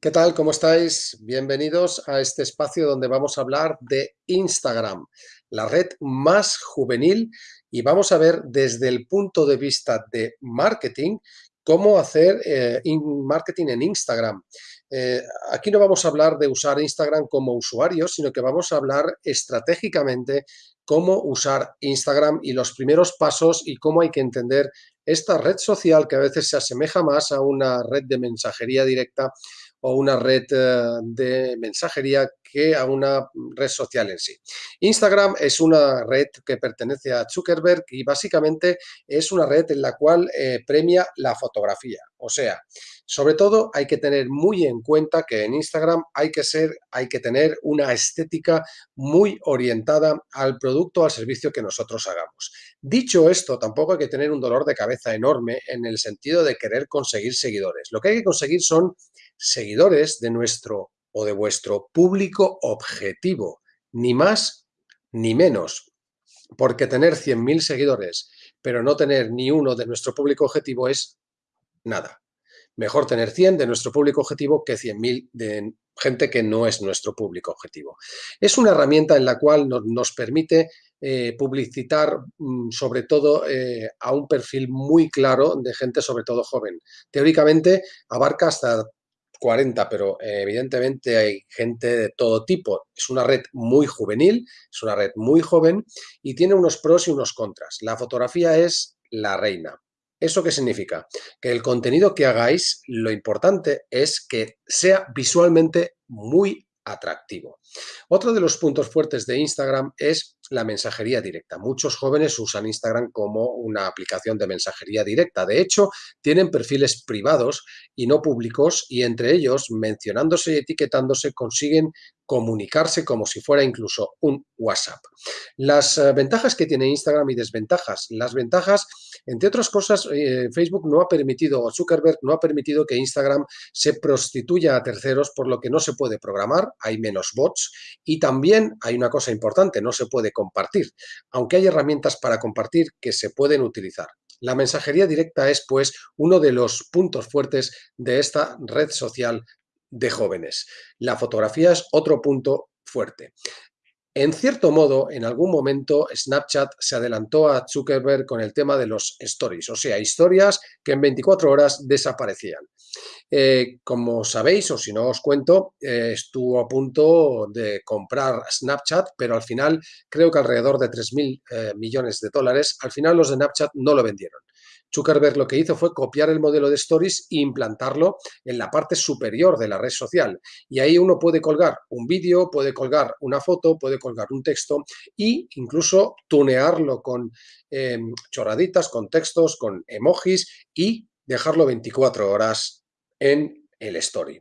¿Qué tal? ¿Cómo estáis? Bienvenidos a este espacio donde vamos a hablar de Instagram, la red más juvenil y vamos a ver desde el punto de vista de marketing cómo hacer eh, marketing en Instagram. Eh, aquí no vamos a hablar de usar Instagram como usuario, sino que vamos a hablar estratégicamente cómo usar Instagram y los primeros pasos y cómo hay que entender esta red social que a veces se asemeja más a una red de mensajería directa o una red eh, de mensajería que a una red social en sí. Instagram es una red que pertenece a Zuckerberg y básicamente es una red en la cual eh, premia la fotografía. O sea, sobre todo hay que tener muy en cuenta que en Instagram hay que ser, hay que tener una estética muy orientada al producto o al servicio que nosotros hagamos. Dicho esto, tampoco hay que tener un dolor de cabeza enorme en el sentido de querer conseguir seguidores. Lo que hay que conseguir son seguidores de nuestro o de vuestro público objetivo, ni más ni menos, porque tener 100.000 seguidores, pero no tener ni uno de nuestro público objetivo es nada. Mejor tener 100 de nuestro público objetivo que 100.000 de gente que no es nuestro público objetivo. Es una herramienta en la cual nos, permite eh, publicitar mm, sobre todo eh, a un perfil muy claro de gente sobre todo joven. Teóricamente abarca hasta 40, pero eh, evidentemente hay gente de todo tipo. Es una red muy juvenil, es una red muy joven y tiene unos pros y unos contras. La fotografía es la reina. ¿Eso qué significa? Que el contenido que hagáis, lo importante es que sea visualmente muy atractivo. Otro de los puntos fuertes de Instagram es la mensajería directa. Muchos jóvenes usan Instagram como una aplicación de mensajería directa. De hecho, tienen perfiles privados y no públicos y entre ellos, mencionándose y etiquetándose, consiguen comunicarse como si fuera incluso un WhatsApp. Las eh, ventajas que tiene Instagram y desventajas. Las ventajas, entre otras cosas, eh, Facebook no ha permitido, o Zuckerberg no ha permitido que Instagram se prostituya a terceros, por lo que no se puede programar, hay menos bots y también hay una cosa importante, no se puede compartir, aunque hay herramientas para compartir que se pueden utilizar. La mensajería directa es, pues, uno de los puntos fuertes de esta red social de jóvenes. La fotografía es otro punto fuerte. En cierto modo, en algún momento Snapchat se adelantó a Zuckerberg con el tema de los stories, o sea, historias que en 24 horas desaparecían. Eh, como sabéis, o si no os cuento, eh, estuvo a punto de comprar Snapchat, pero al final creo que alrededor de 3.000 eh, millones de dólares, al final los de Snapchat no lo vendieron. Zuckerberg lo que hizo fue copiar el modelo de Stories e implantarlo en la parte superior de la red social. Y ahí uno puede colgar un vídeo, puede colgar una foto, puede colgar un texto e incluso tunearlo con em, chorraditas, con textos, con emojis y dejarlo 24 horas en el story.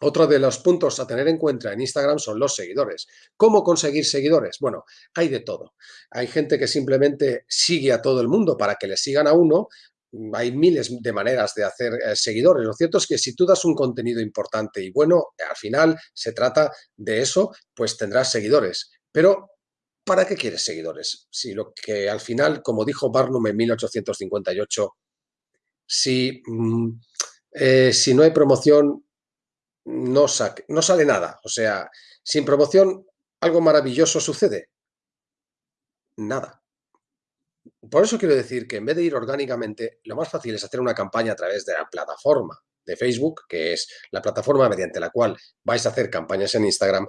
Otro de los puntos a tener en cuenta en Instagram son los seguidores. ¿Cómo conseguir seguidores? Bueno, hay de todo. Hay gente que simplemente sigue a todo el mundo para que le sigan a uno. Hay miles de maneras de hacer eh, seguidores. Lo cierto es que si tú das un contenido importante y bueno, al final se trata de eso, pues tendrás seguidores. Pero, ¿para qué quieres seguidores? Si lo que al final, como dijo Barnum en 1858, si, mm, eh, si no hay promoción, no, no sale nada. O sea, sin promoción, ¿algo maravilloso sucede? Nada. Por eso quiero decir que en vez de ir orgánicamente, lo más fácil es hacer una campaña a través de la plataforma de Facebook, que es la plataforma mediante la cual vais a hacer campañas en Instagram,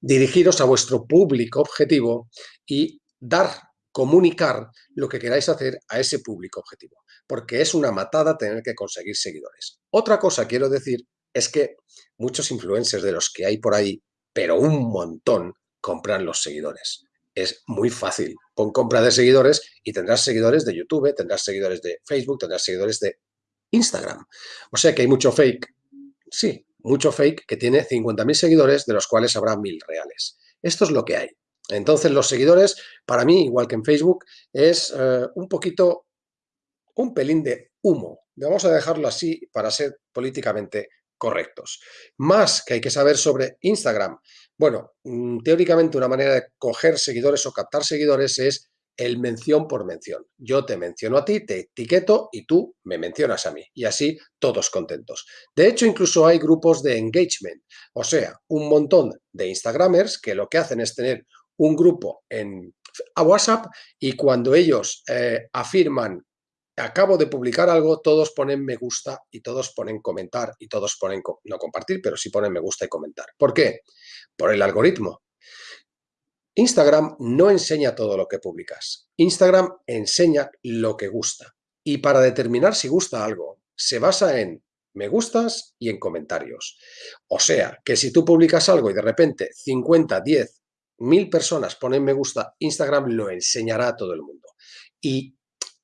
dirigiros a vuestro público objetivo y dar, comunicar lo que queráis hacer a ese público objetivo, porque es una matada tener que conseguir seguidores. Otra cosa quiero decir es que muchos influencers de los que hay por ahí, pero un montón, compran los seguidores. Es muy fácil. Pon compra de seguidores y tendrás seguidores de YouTube, tendrás seguidores de Facebook, tendrás seguidores de Instagram. O sea que hay mucho fake. Sí, mucho fake que tiene 50.000 seguidores, de los cuales habrá 1.000 reales. Esto es lo que hay. Entonces, los seguidores, para mí, igual que en Facebook, es eh, un poquito, un pelín de humo. Vamos a dejarlo así para ser políticamente correctos. Más que hay que saber sobre Instagram. Bueno, mm, teóricamente una manera de coger seguidores o captar seguidores es el mención por mención. Yo te menciono a ti, te etiqueto y tú me mencionas a mí. Y así todos contentos. De hecho, incluso hay grupos de engagement, o sea, un montón de Instagramers que lo que hacen es tener un grupo en a WhatsApp y cuando ellos eh, afirman acabo de publicar algo, todos ponen me gusta y todos ponen comentar y todos ponen, no compartir, pero sí ponen me gusta y comentar. ¿Por qué? Por el algoritmo. Instagram no enseña todo lo que publicas. Instagram enseña lo que gusta. Y para determinar si gusta algo, se basa en me gustas y en comentarios. O sea, que si tú publicas algo y de repente 50, 10, mil personas ponen me gusta, Instagram lo enseñará a todo el mundo. Y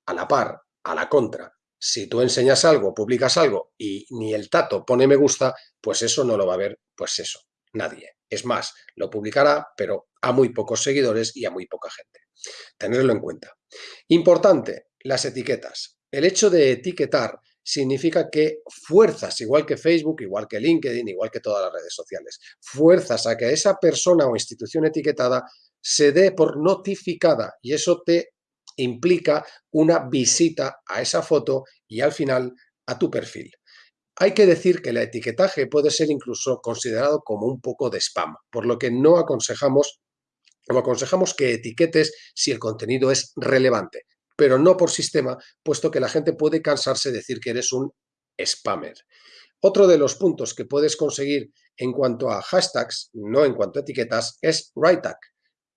a la par, a la contra, si tú enseñas algo, publicas algo y ni el tato pone me gusta, pues eso no lo va a ver, pues eso, nadie. Es más, lo publicará, pero a muy pocos seguidores y a muy poca gente. Tenerlo en cuenta. Importante, las etiquetas. El hecho de etiquetar significa que fuerzas, igual que Facebook, igual que LinkedIn, igual que todas las redes sociales, fuerzas a que esa persona o institución etiquetada se dé por notificada y eso te implica una visita a esa foto y al final a tu perfil. Hay que decir que el etiquetaje puede ser incluso considerado como un poco de spam, por lo que no aconsejamos aconsejamos que etiquetes si el contenido es relevante, pero no por sistema, puesto que la gente puede cansarse de decir que eres un spammer. Otro de los puntos que puedes conseguir en cuanto a hashtags, no en cuanto a etiquetas, es WriteTag.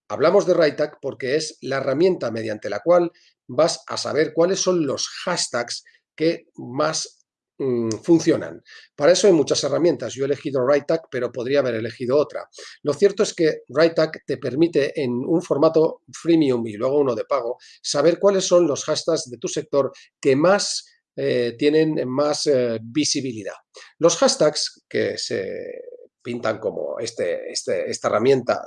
Hablamos de WriteTag porque es la herramienta mediante la cual vas a saber cuáles son los hashtags que más mm, funcionan. Para eso hay muchas herramientas. Yo he elegido WriteTag, pero podría haber elegido otra. Lo cierto es que WriteTag te permite en un formato freemium y luego uno de pago, saber cuáles son los hashtags de tu sector que más eh, tienen más eh, visibilidad. Los hashtags que se pintan como este, este esta herramienta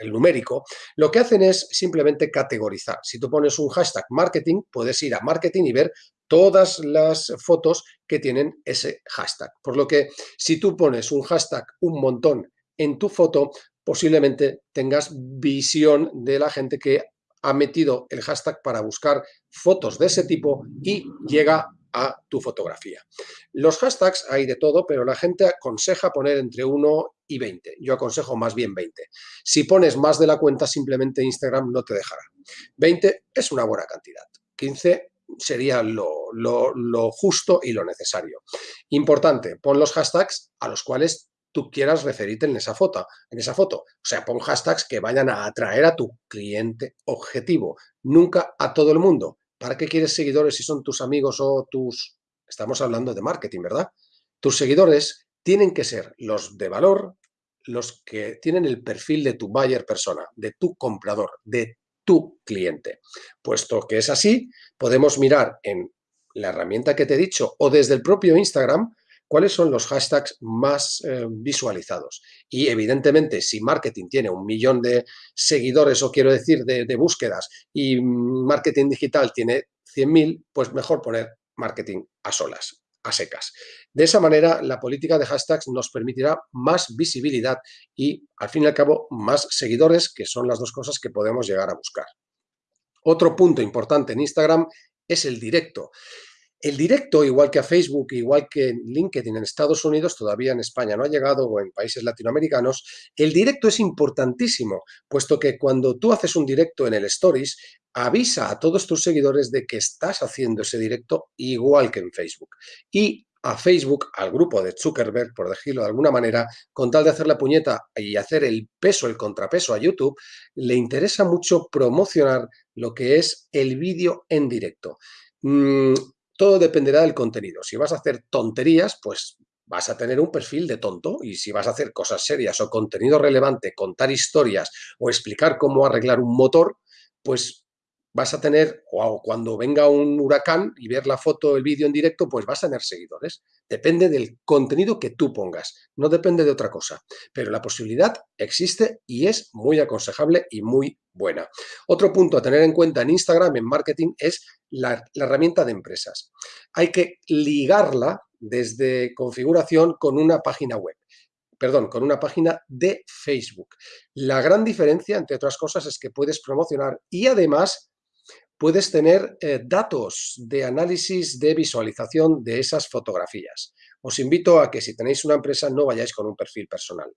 el numérico, lo que hacen es simplemente categorizar. Si tú pones un hashtag marketing, puedes ir a marketing y ver todas las fotos que tienen ese hashtag. Por lo que si tú pones un hashtag un montón en tu foto, posiblemente tengas visión de la gente que ha metido el hashtag para buscar fotos de ese tipo y llega a tu fotografía. Los hashtags hay de todo, pero la gente aconseja poner entre 1 y 20. Yo aconsejo más bien 20. Si pones más de la cuenta, simplemente Instagram no te dejará. 20 es una buena cantidad. 15 sería lo, lo, justo y lo necesario. Importante, pon los hashtags a los cuales tú quieras referirte en esa foto, en esa foto. O sea, pon hashtags que vayan a atraer a tu cliente objetivo, nunca a todo el mundo. ¿Para qué quieres seguidores si son tus amigos o tus... Estamos hablando de marketing, ¿verdad? Tus seguidores tienen que ser los de valor, los que tienen el perfil de tu buyer persona, de tu comprador, de tu cliente. Puesto que es así, podemos mirar en la herramienta que te he dicho o desde el propio Instagram cuáles son los hashtags más eh, visualizados. Y evidentemente, si marketing tiene un millón de seguidores, o quiero decir, de, de búsquedas, y marketing digital tiene 100.000, pues mejor poner marketing a solas, a secas. De esa manera, la política de hashtags nos permitirá más visibilidad y, al fin y al cabo, más seguidores, que son las dos cosas que podemos llegar a buscar. Otro punto importante en Instagram es el directo. El directo, igual que a Facebook, igual que en LinkedIn en Estados Unidos, todavía en España no ha llegado o en países latinoamericanos, el directo es importantísimo, puesto que cuando tú haces un directo en el Stories, avisa a todos tus seguidores de que estás haciendo ese directo igual que en Facebook. Y a Facebook, al grupo de Zuckerberg, por decirlo de alguna manera, con tal de hacer la puñeta y hacer el peso, el contrapeso a YouTube, le interesa mucho promocionar lo que es el vídeo en directo. Todo dependerá del contenido. Si vas a hacer tonterías, pues vas a tener un perfil de tonto y si vas a hacer cosas serias o contenido relevante, contar historias o explicar cómo arreglar un motor, pues vas a tener, o cuando venga un huracán y ver la foto, el vídeo en directo, pues vas a tener seguidores. Depende del contenido que tú pongas, no depende de otra cosa. Pero la posibilidad existe y es muy aconsejable y muy buena. Otro punto a tener en cuenta en Instagram, en marketing, es la, la herramienta de empresas. Hay que ligarla desde configuración con una página web perdón, con una página de Facebook. La gran diferencia, entre otras cosas, es que puedes promocionar y además puedes tener eh, datos de análisis de visualización de esas fotografías. Os invito a que si tenéis una empresa no vayáis con un perfil personal.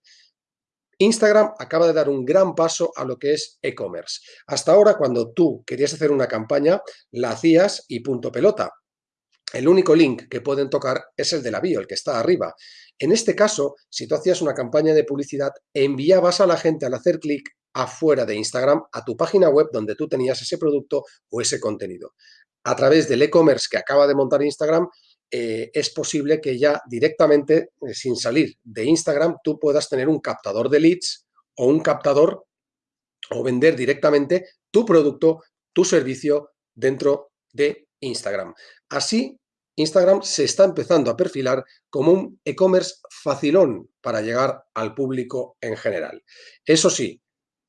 Instagram acaba de dar un gran paso a lo que es e-commerce. Hasta ahora, cuando tú querías hacer una campaña, la hacías y punto pelota. El único link que pueden tocar es el de la bio, el que está arriba. En este caso, si tú hacías una campaña de publicidad, enviabas a la gente al hacer clic afuera de Instagram a tu página web donde tú tenías ese producto o ese contenido. A través del e-commerce que acaba de montar Instagram, eh, es posible que ya directamente, eh, sin salir de Instagram, tú puedas tener un captador de leads o un captador o vender directamente tu producto, tu servicio dentro de Instagram. Así, Instagram se está empezando a perfilar como un e-commerce facilón para llegar al público en general. Eso sí,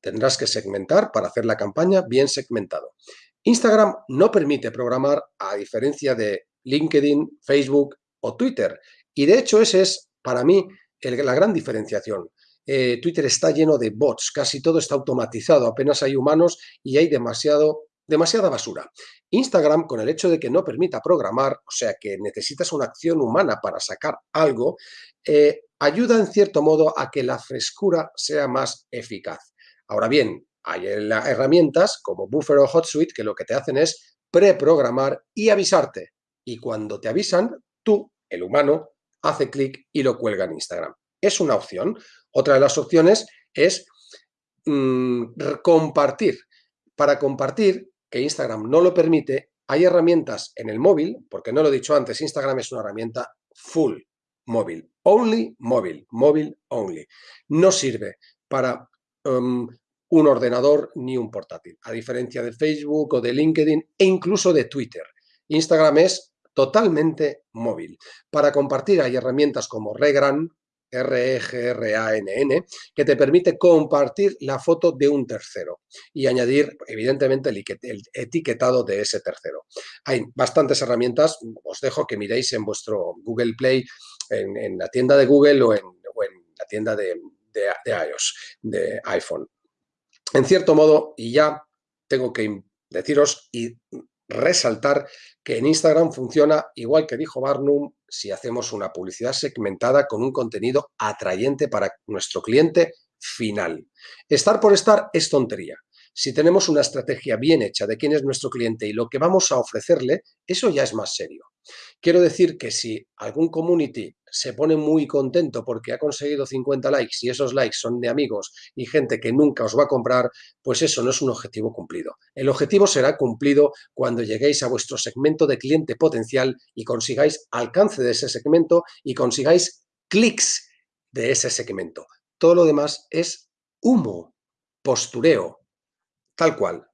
tendrás que segmentar para hacer la campaña bien segmentado. Instagram no permite programar a diferencia de LinkedIn, Facebook o Twitter. Y de hecho ese es para mí la gran diferenciación. Eh, Twitter está lleno de bots, casi todo está automatizado, apenas hay humanos y hay demasiado, demasiada basura. Instagram, con el hecho de que no permita programar, o sea que necesitas una acción humana para sacar algo, eh, ayuda en cierto modo a que la frescura sea más eficaz. Ahora bien, hay herramientas como Buffer o HotSuite que lo que te hacen es preprogramar y avisarte y cuando te avisan, tú, el humano, hace clic y lo cuelga en Instagram. Es una opción. Otra de las opciones es mm, compartir. Para compartir, que Instagram no lo permite, hay herramientas en el móvil, porque no lo he dicho antes, Instagram es una herramienta full móvil, only móvil, móvil only. No sirve para um, un ordenador ni un portátil, a diferencia de Facebook o de LinkedIn e incluso de Twitter. Instagram es totalmente móvil. Para compartir hay herramientas como Regran, R-E-G-R-A-N-N, que te permite compartir la foto de un tercero y añadir, evidentemente, el, etiquetado de ese tercero. Hay bastantes herramientas, os dejo que miréis en vuestro Google Play, en, la tienda de Google o en, la tienda de, de iOS, de iPhone. En cierto modo, y ya tengo que deciros y resaltar que en Instagram funciona igual que dijo Barnum si hacemos una publicidad segmentada con un contenido atrayente para nuestro cliente final. Estar por estar es tontería. Si tenemos una estrategia bien hecha de quién es nuestro cliente y lo que vamos a ofrecerle, eso ya es más serio. Quiero decir que si algún community se pone muy contento porque ha conseguido 50 likes y esos likes son de amigos y gente que nunca os va a comprar, pues eso no es un objetivo cumplido. El objetivo será cumplido cuando lleguéis a vuestro segmento de cliente potencial y consigáis alcance de ese segmento y consigáis clics de ese segmento. Todo lo demás es humo, postureo, tal cual.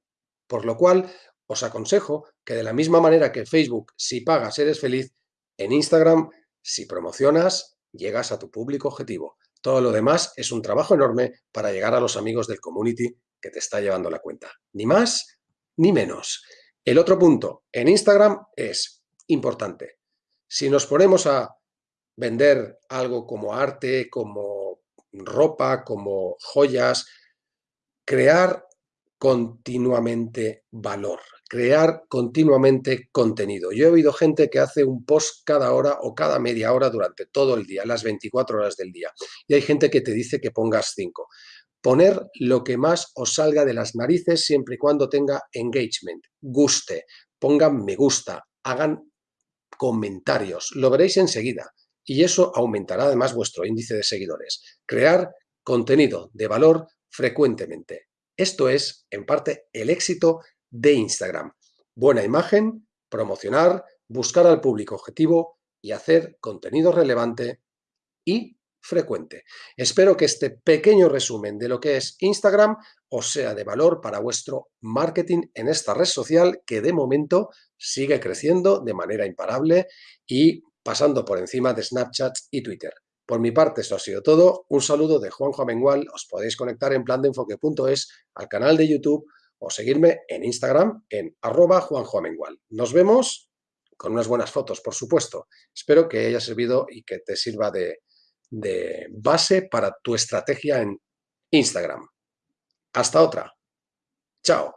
Por lo cual, os aconsejo que de la misma manera que Facebook, si pagas eres feliz, en Instagram, si promocionas, llegas a tu público objetivo. Todo lo demás es un trabajo enorme para llegar a los amigos del community que te está llevando la cuenta. Ni más ni menos. El otro punto en Instagram es importante. Si nos ponemos a vender algo como arte, como ropa, como joyas, crear continuamente valor crear continuamente contenido. Yo he oído gente que hace un post cada hora o cada media hora durante todo el día, las 24 horas del día. Y hay gente que te dice que pongas 5. Poner lo que más os salga de las narices siempre y cuando tenga engagement, guste, pongan me gusta, hagan comentarios, lo veréis enseguida. Y eso aumentará además vuestro índice de seguidores. Crear contenido de valor frecuentemente. Esto es, en parte, el éxito de Instagram. Buena imagen, promocionar, buscar al público objetivo y hacer contenido relevante y frecuente. Espero que este pequeño resumen de lo que es Instagram os sea de valor para vuestro marketing en esta red social que de momento sigue creciendo de manera imparable y pasando por encima de Snapchat y Twitter. Por mi parte, eso ha sido todo. Un saludo de Juanjo Amengual. Os podéis conectar en plan de enfoque.es al canal de YouTube o seguirme en Instagram en arroba juanjoamengual. Nos vemos con unas buenas fotos, por supuesto. Espero que haya servido y que te sirva de, de base para tu estrategia en Instagram. Hasta otra. Chao.